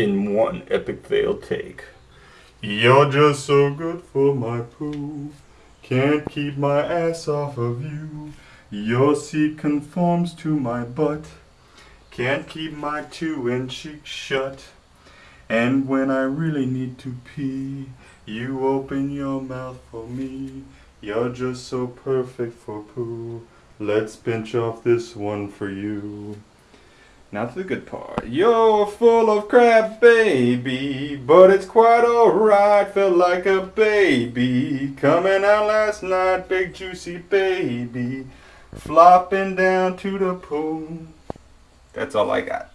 in one epic fail take. You're just so good for my poo. Can't keep my ass off of you. Your seat conforms to my butt. Can't keep my two inch cheek shut. And when I really need to pee, you open your mouth for me. You're just so perfect for poo. Let's pinch off this one for you. Now to the good part. You're full of crap, baby, but it's quite alright. Felt like a baby coming out last night, big juicy baby, flopping down to the pool. That's all I got.